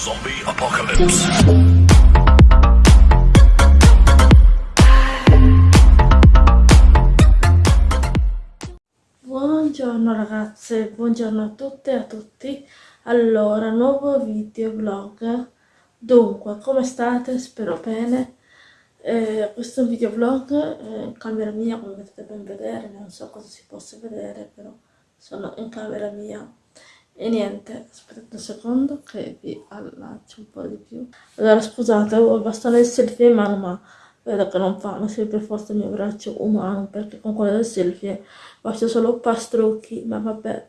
Zombie Apocalypse. Buongiorno ragazze, buongiorno a tutte e a tutti. Allora, nuovo video vlog. Dunque, come state? Spero bene. Eh, questo è un video vlog eh, in camera mia, come potete ben vedere, non so cosa si possa vedere, però sono in camera mia e niente, aspettate un secondo che vi allaccio un po' di più. Allora scusate, ho il bastone del selfie in mano ma vedo che non fa, non per forza il mio braccio umano perché con quello del selfie faccio solo pastrucchi, ma vabbè.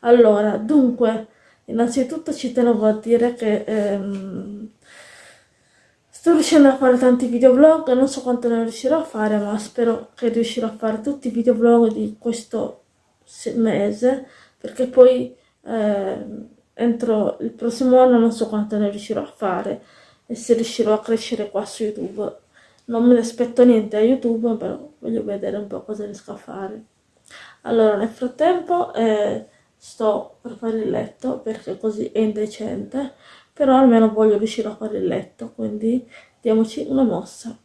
Allora, dunque, innanzitutto ci tenevo a dire che ehm, sto riuscendo a fare tanti videoblog, non so quanto ne riuscirò a fare, ma spero che riuscirò a fare tutti i videoblog di questo mese, perché poi eh, entro il prossimo anno non so quanto ne riuscirò a fare e se riuscirò a crescere qua su YouTube. Non me ne aspetto niente a YouTube, però voglio vedere un po' cosa riesco a fare. Allora, nel frattempo eh, sto per fare il letto perché così è indecente, però almeno voglio riuscire a fare il letto, quindi diamoci una mossa.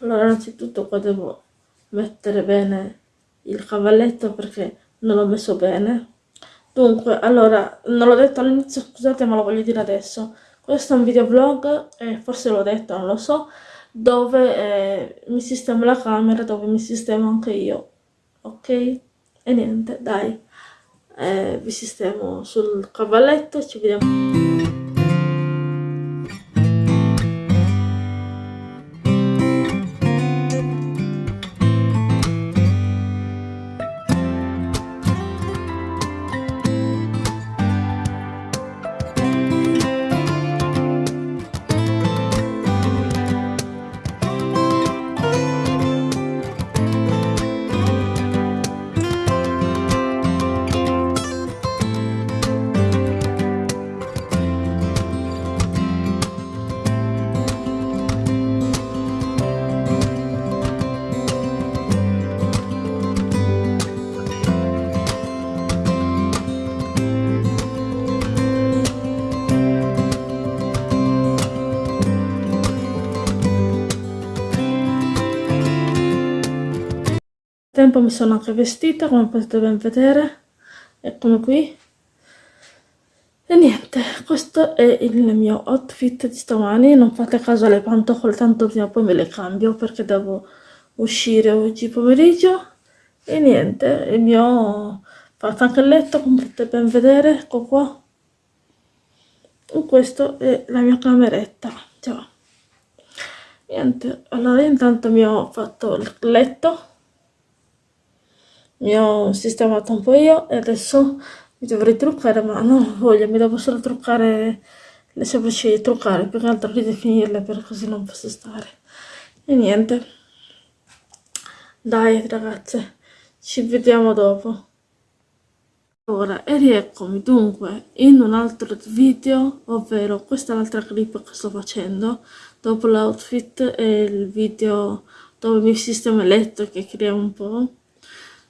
Allora, innanzitutto qua devo mettere bene il cavalletto perché non l'ho messo bene. Dunque, allora, non l'ho detto all'inizio, scusate ma lo voglio dire adesso. Questo è un videoblog, eh, forse l'ho detto, non lo so, dove eh, mi sistemo la camera, dove mi sistemo anche io, ok? E niente, dai, eh, vi sistemo sul cavalletto, ci vediamo. Tempo mi sono anche vestita come potete ben vedere. Eccomi qui. E niente questo è il mio outfit di stamani. Non fate caso alle pantofole tanto prima o poi me le cambio perché devo uscire oggi pomeriggio. E niente il mio fatto anche il letto come potete ben vedere ecco qua. E questo è la mia cameretta. Ciao. Niente allora intanto mi ho fatto il letto mi ho sistemato un po' io e adesso mi dovrei truccare ma non ho voglia, mi devo solo truccare le sopracciglia, truccare più che altro ridefinirle per così non posso stare. E niente. Dai ragazze ci vediamo dopo. Ora e rieccomi dunque in un altro video ovvero questa è l'altra clip che sto facendo dopo l'outfit e il video dove mi sistema il letto che crea un po'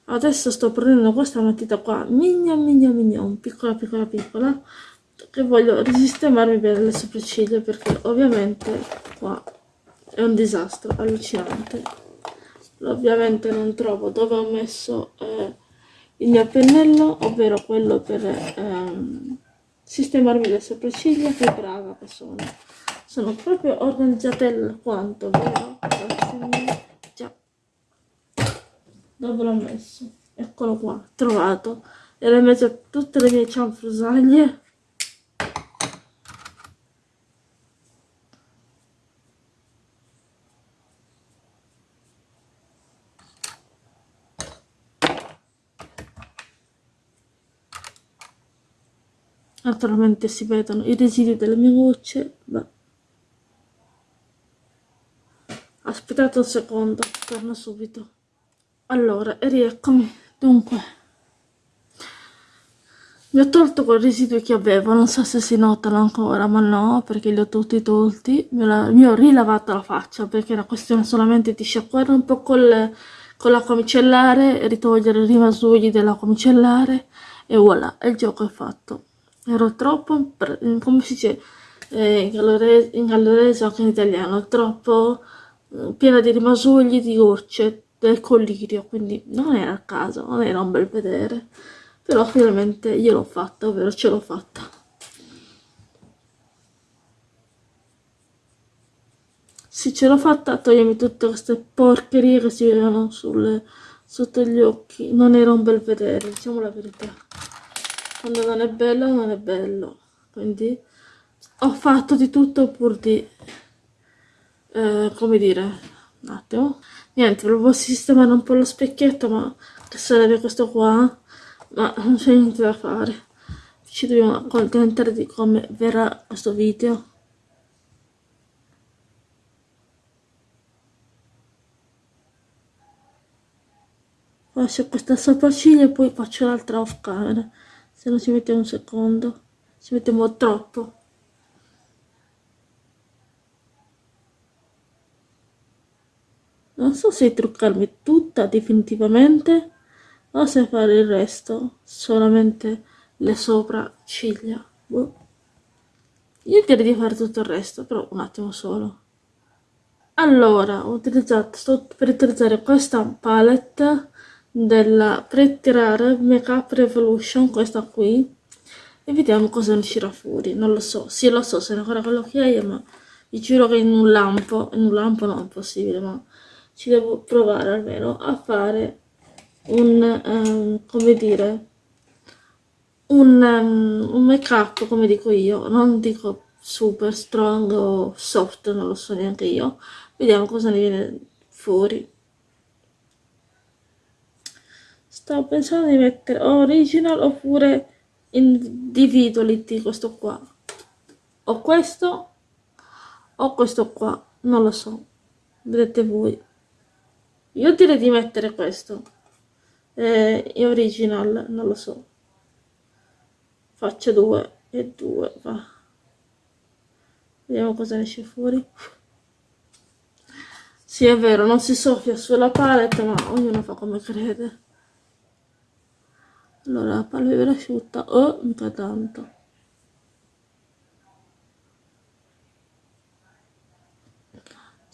adesso sto prendendo questa matita qua. Migna migna mignon piccola piccola piccola che voglio risistemarmi bene le sopracciglia perché ovviamente qua è un disastro allucinante. Ovviamente non trovo dove ho messo eh, il mio pennello ovvero quello per ehm, sistemarmi le sopracciglia. Che brava che sono sono proprio organizzatella quanto vero? Dove l'ho messo? Eccolo qua trovato. E l'ho messo tutte le mie cianfrusaglie. Naturalmente si vedono i residui delle mie gocce Beh. aspettate un secondo torno subito allora rieccomi. Dunque mi ho tolto quei residui che avevo. Non so se si notano ancora ma no perché li ho tutti tolti. Mi ho, mi ho rilavato la faccia perché era questione solamente di sciacquare un po' col, con l'acqua micellare ritogliere i rimasugli dell'acqua micellare e voilà il gioco è fatto. Ero troppo, come si dice eh, in, gallurese, in gallurese anche in italiano, troppo eh, piena di rimasugli, di gocce, del collirio, quindi non era a caso, non era un bel vedere, però finalmente io l'ho fatta, ovvero ce l'ho fatta. Sì, ce l'ho fatta a togliermi tutte queste porcherie che si vedevano sulle, sotto gli occhi, non era un bel vedere, diciamo la verità. Quando non è bello, non è bello, quindi ho fatto di tutto pur di, eh, come dire, un attimo, niente, volevo sistemare un po' lo specchietto, ma che sarebbe questo qua, ma non c'è niente da fare, ci dobbiamo accontentare di come verrà questo video. Faccio questa sopracciglia e poi faccio l'altra off camera, se non ci mettiamo un secondo, ci mettiamo troppo. Non so se truccarmi tutta definitivamente o se fare il resto, solamente le sopracciglia. Boh. Io direi di fare tutto il resto, però un attimo solo. Allora, ho utilizzato, sto per utilizzare questa palette della Pretty Rare Makeup Revolution, questa qui, e vediamo cosa ne uscirà fuori. Non lo so, sì lo so, se ne ancora che è, ma vi giuro che in un lampo, in un lampo no, è impossibile, ma ci devo provare almeno a fare un, um, come dire, un, um, un make up, come dico io, non dico super strong o soft, non lo so neanche io, vediamo cosa ne viene fuori. Stavo pensando di mettere original oppure individuality questo qua. O questo o questo qua, non lo so, vedete voi. Io direi di mettere questo. Eh, original, non lo so. Faccio due e due, va. Vediamo cosa esce fuori. Sì, è vero, non si soffia sulla palette, ma ognuno fa come crede. Allora, la palpebra asciutta, oh, mica tanto.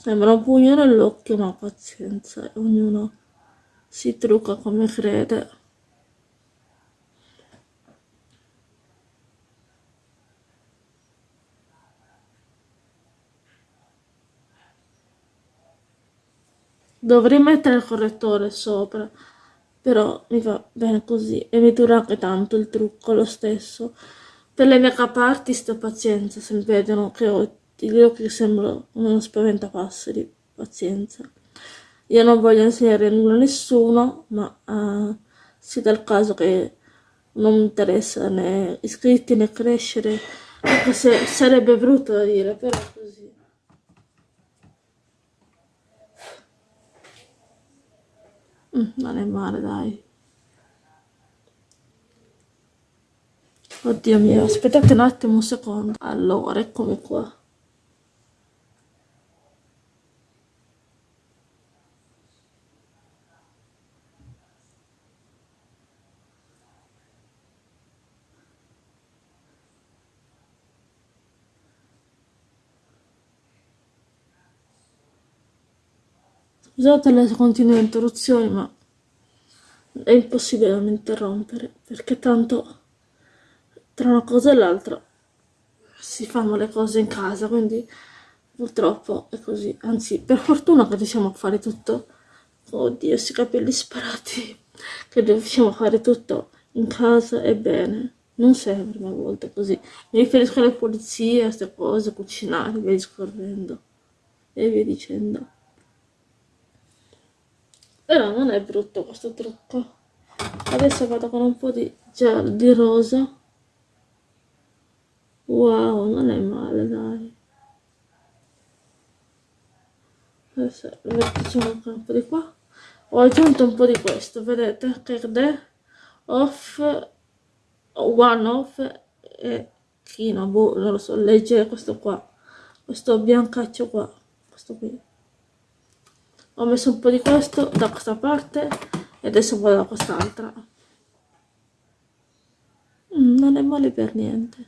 Sembra un pugno nell'occhio, ma pazienza, ognuno si trucca come crede. Dovrei mettere il correttore sopra, però mi va bene così e mi dura anche tanto il trucco lo stesso. Per le make-up artist pazienza, se vedono che ho ti dirò che sembro uno spaventapasseri, pazienza. Io non voglio insegnare nulla a nessuno, ma uh, sia dal caso che non mi interessa né iscritti né crescere, anche se sarebbe brutto da dire, però così. Mm, non è male, dai. Oddio mio, aspettate un attimo, un secondo. Allora, eccomi qua. Scusate le continue interruzioni, ma è impossibile non interrompere, perché tanto tra una cosa e l'altra si fanno le cose in casa, quindi purtroppo è così. Anzi, per fortuna che riusciamo a fare tutto, oddio, questi capelli sparati, che riusciamo a fare tutto in casa e bene. Non sempre, ma a volte così. Mi riferisco alle pulizie, a queste cose, cucinare, via discorrendo e via dicendo. Però non è brutto questo trucco. Adesso vado con un po' di di rosa. Wow, non è male, dai. Adesso mettiamo anche un po' di qua. Ho aggiunto un po' di questo, vedete? Che è off, one off e chino, boh, non lo so, leggere questo qua. Questo biancaccio qua, questo qui ho messo un po' di questo da questa parte e adesso vado da quest'altra Mm, non è male per niente.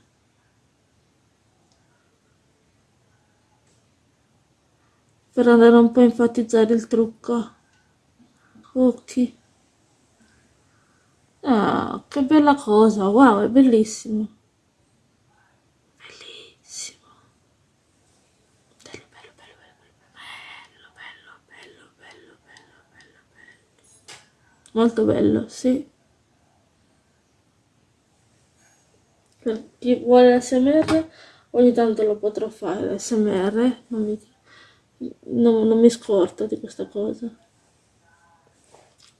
Per andare un po' a enfatizzare il trucco. Ok. Ah, che bella cosa, wow, è. Bellissimo. Molto bello, sì. Per chi vuole l'SMR, ogni tanto lo potrò fare l'SMR, non mi, non, non mi scorto di questa cosa.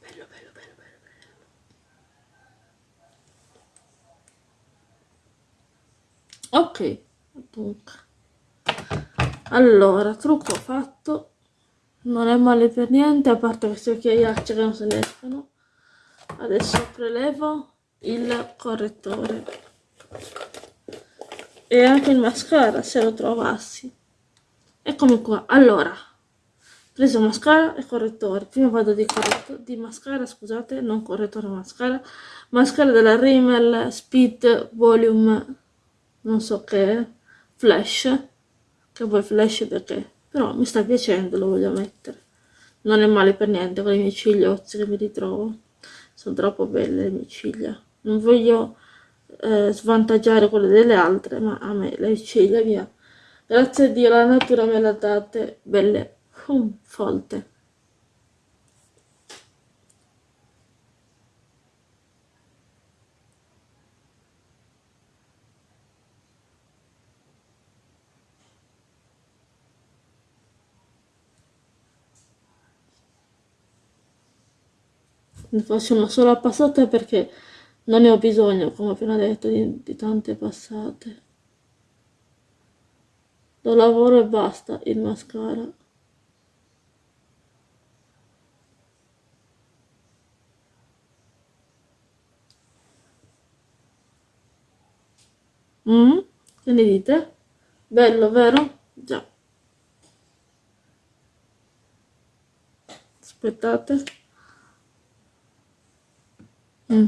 Bello, bello, bello, bello, bello. Ok, dunque. Allora, trucco fatto. Non è male per niente, a parte queste occhiaiacce che non se ne escono. Adesso prelevo il correttore. E anche il mascara se lo trovassi. Eccomi qua. Allora preso mascara e correttore. Prima vado di, di mascara scusate non correttore mascara. Mascara della Rimmel Speed Volume non so che flash. Che vuoi flash perché però mi sta piacendo lo voglio mettere. Non è male per niente con i miei cigliozzi che mi ritrovo. Sono troppo belle le mie ciglia. Non voglio eh, svantaggiare quelle delle altre ma a me le ciglia mia grazie a Dio la natura me le ha date belle um, folte ne faccio una sola passata perché non ne ho bisogno, come ho appena detto, di, di tante passate. Lo lavoro e basta il mascara. Mm? Che ne dite? Bello, vero? Già. Aspettate. Mm.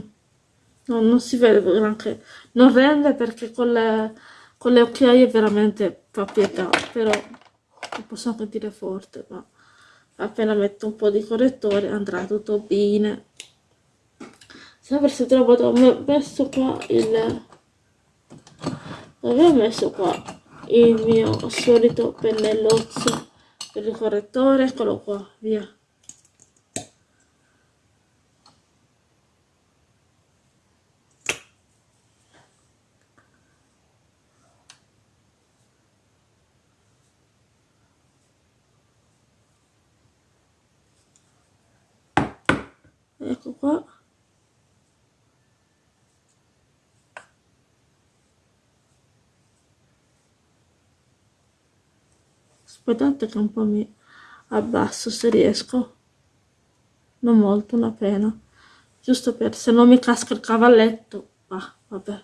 No, non si vede granché. Non rende perché con le, con le occhiaie veramente fa pietà, però non posso anche dire forte, ma appena metto un po' di correttore andrà tutto bene. Se trovato, ho messo qua il... Avevo messo qua il mio solito pennellozzo per il correttore, eccolo qua, via. ecco qua aspettate che un po' mi abbasso se riesco. Non molto una pena. Giusto per se non mi casca il cavalletto. Ah vabbè.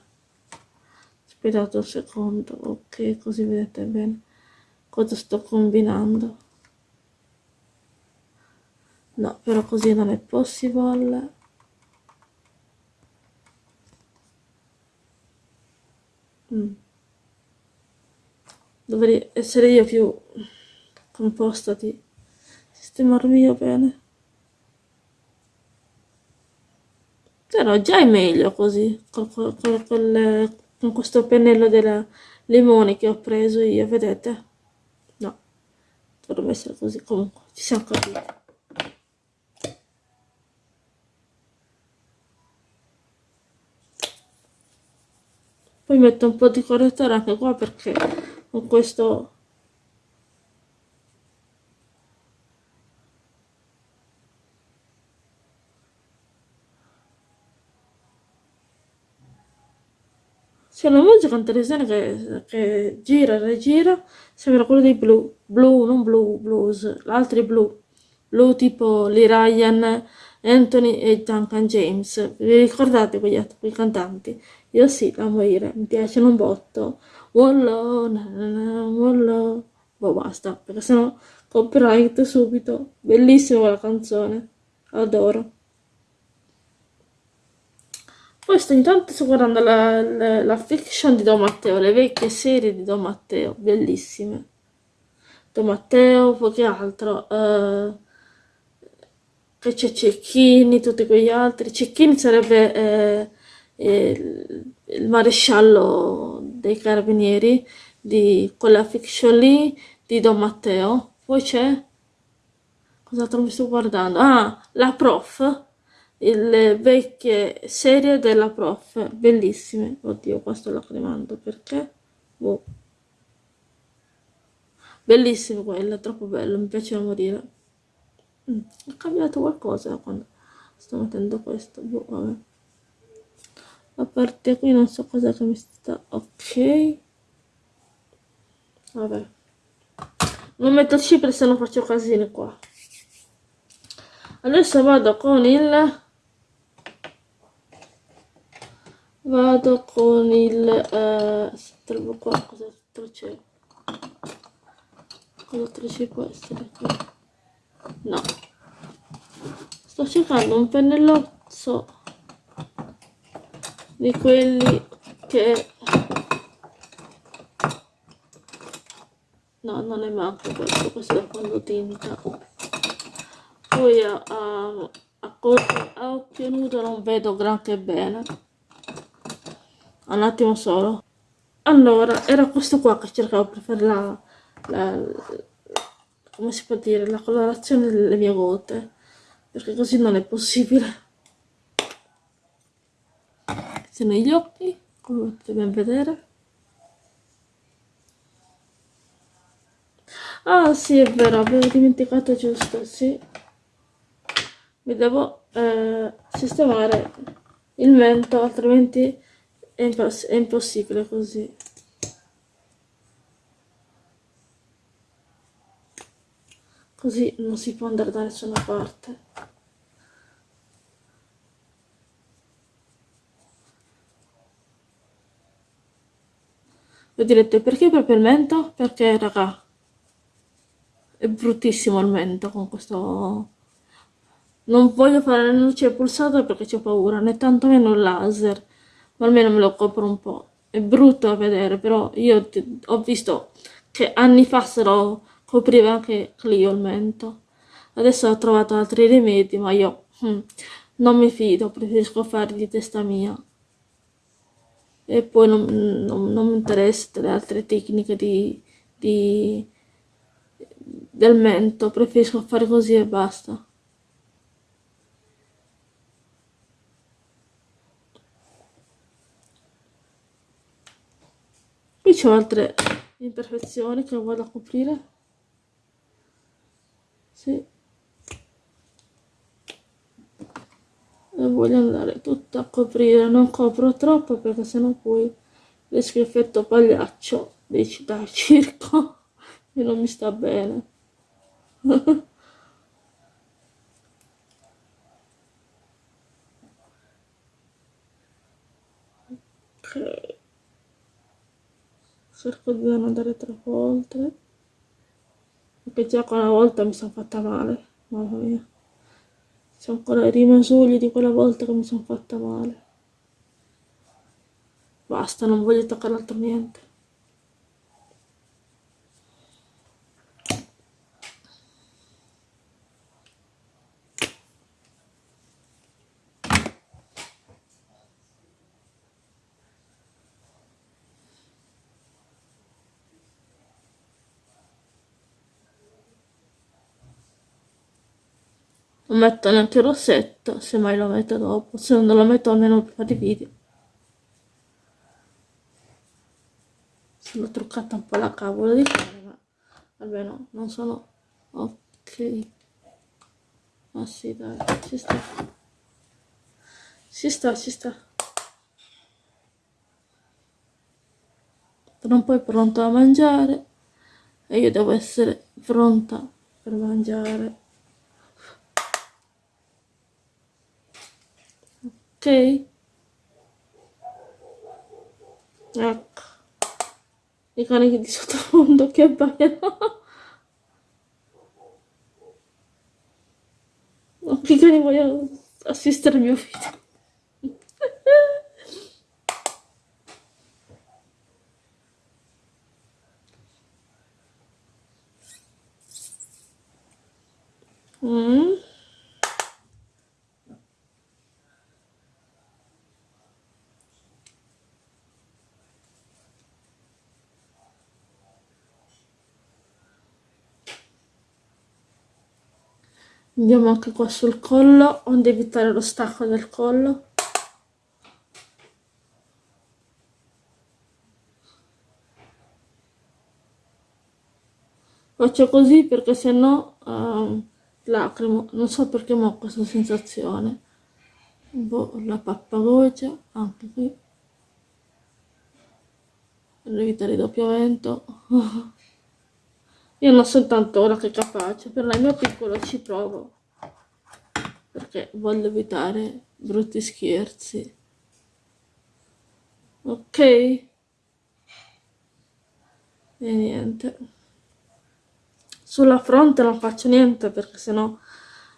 Aspettate un secondo. Ok così vedete bene cosa sto combinando. No però così non è possibile. Mm. dovrei essere io più composta di sistemarmi io bene. Però già è meglio così con, con, con, con questo pennello della limone che ho preso io vedete? No dovrebbe essere così comunque ci siamo capiti. Poi metto un po' di correttore anche qua perché con questo c'è una musica in televisione che, che gira e rigira sembra quello dei blu blu non blu blues l'altro è blu blu tipo Lee Ryan Anthony e Duncan James vi ricordate quegli, quei cantanti io sì, da morire, mi piacciono un botto. Wallo, wallo. Boh, basta, perché sennò copyright subito. Bellissima la canzone, adoro. Poi sto ogni tanto sto guardando la, la, la, fiction di Don Matteo, le vecchie serie di Don Matteo, bellissime. Don Matteo, poi che altro? Uh, che c'è Cecchini, tutti quegli altri. Cecchini sarebbe eh, il, il maresciallo dei carabinieri di quella fiction lì di Don Matteo. Poi c'è... Cos'altro mi sto guardando? Ah, la prof le vecchie serie della prof, bellissime. Oddio, qua sto lacrimando perché? Boh. Bellissima quella, troppo bello, mi piace morire. Mm, è cambiato qualcosa quando sto mettendo questo, boh, vabbè. A parte qui non so cosa che mi sta... Ok. Vabbè. Non metto cipre se non faccio casini qua. Adesso vado con il vado con il eh, trovo qua cos'altro c'è? Cos'altro ci può essere qui? No. Sto cercando un pennellozzo di quelli che no non è manco questo questo è quando tinta. Poi a, a, a, a occhio nudo non vedo granché bene un attimo solo. Allora era questo qua che cercavo per fare la, la, come si può dire la colorazione delle mie gote perché così non è possibile. Sono gli occhi come potete ben vedere. Ah sì è vero avevo dimenticato giusto sì. Mi devo eh, sistemare il mento altrimenti è, imposs è impossibile così. Così non si può andare da nessuna parte. Voi direte perché proprio il mento? Perché raga è bruttissimo il mento con questo non voglio fare la luce pulsata perché c'ho paura né tantomeno il laser ma almeno me lo copro un po'. È brutto da vedere, però io ho visto che anni fa se lo copriva anche Clio il mento. Adesso ho trovato altri rimedi, ma io hm, non mi fido, preferisco farli di testa mia. E poi non, non, non mi interessano le altre tecniche di, di, del mento, preferisco fare così e basta. Qui c'ho altre imperfezioni che vado a coprire. Sì. E voglio andare tutta a coprire non copro troppo perché sennò poi rischio effetto pagliaccio dei, dal circo e non mi sta bene ok cerco di non andare troppo oltre perché già quella volta mi sono fatta male mamma mia. Sono ancora i rimasugli di quella volta che mi sono fatta male. Basta non voglio toccare altro niente non metto neanche il rossetto se mai lo metto dopo se non lo metto almeno fare i video. Sono truccata un po' la cavola di cane ma almeno non sono ok. Ma sì dai ci sta. Ci sta ci sta. Tra un po' è pronto a mangiare e io devo essere pronta per mangiare Okey. Ecco. I cani di sottofondo che baiano. I cani vogliono assistere al mio figlio. Mmm. Andiamo anche qua sul collo, onde evitare lo stacco del collo. Faccio così perché se no uh, lacrimo, non so perché ho questa sensazione. Boh, la pappagogia, anche qui. Per evitare il doppiamento. Io non sono tanto ora che capace, per il mio piccolo ci provo. Perché voglio evitare brutti scherzi. Ok? E niente. Sulla fronte non faccio niente perché sennò...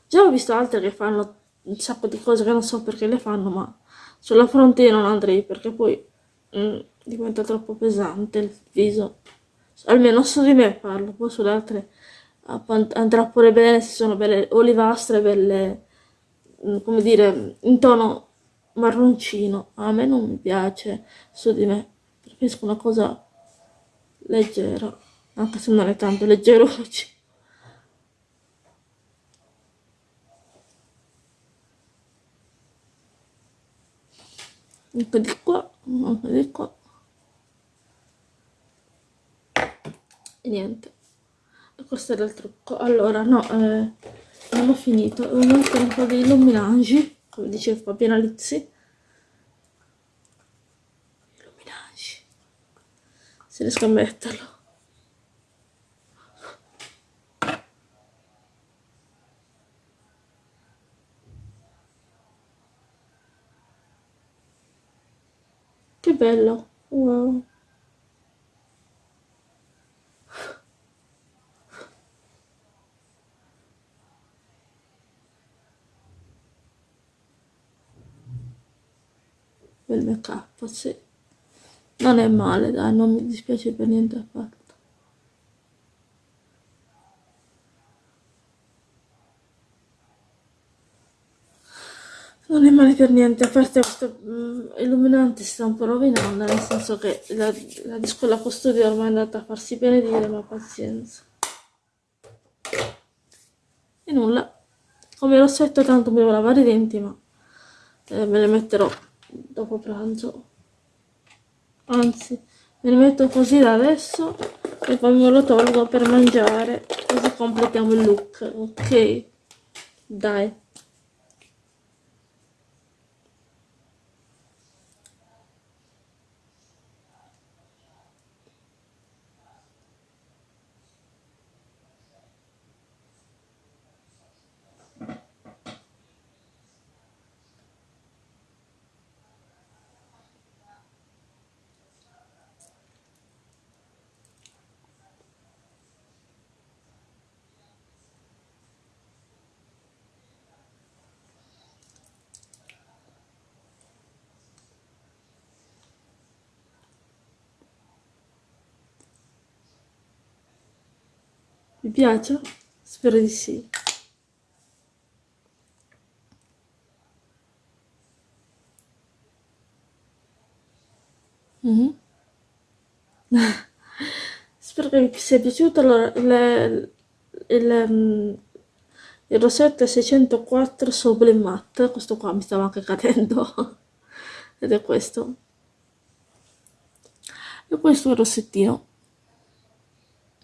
Già ho visto altre che fanno un sacco di cose che non so perché le fanno, ma sulla fronte io non andrei perché poi mm, diventa troppo pesante il viso almeno su di me parlo, poi sulle altre andrà pure bene se sono belle olivastre, belle, mm, come dire, in tono marroncino. A me non mi piace su di me, preferisco una cosa leggera, anche se non è tanto leggero oggi. Anche di qua, anche di qua. E niente. Questo era il trucco. Allora no eh, non ho finito. Ho mettere un po' di illuminaggi come diceva Fabiana Lizzi illuminaggi se riesco a metterlo. Che bello. Wow bel make up, sì. Non è male, dai, non mi dispiace per niente affatto. Non è male per niente, a parte questo mm, illuminante si sta un po' rovinando, nel senso che la, la di scuola custodia ormai è andata a farsi benedire, ma pazienza. E nulla, come rossetto tanto mi devo lavare i denti, ma eh, me le metterò dopo pranzo. Anzi me ne metto così da adesso e poi me lo tolgo per mangiare così completiamo il look ok? Dai Vi piace? Spero di sì. Mm -hmm. Spero che vi sia piaciuto. Allora, le, il, mm, il rossetto è 604 Sublime Matte. Questo qua mi stava anche cadendo. Ed è questo. E questo è il rossettino.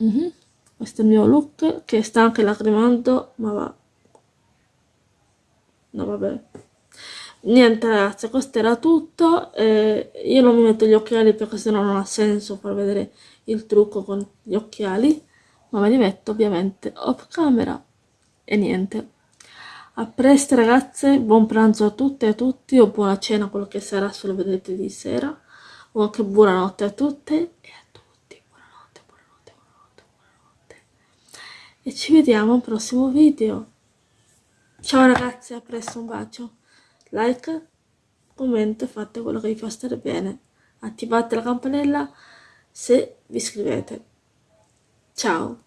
Mm -hmm questo è il mio look che sta anche lacrimando ma va. No vabbè. Niente ragazzi questo era tutto eh, io non mi metto gli occhiali perché sennò non ha senso far vedere il trucco con gli occhiali ma me li metto ovviamente off camera. E niente. A presto ragazze buon pranzo a tutte e a tutti o buona cena quello che sarà se lo vedete di sera o anche buonanotte a tutte e a e ci vediamo al prossimo video. Ciao ragazzi, a presto, un bacio. Like, commento, fate quello che vi fa stare bene. Attivate la campanella se vi iscrivete. Ciao.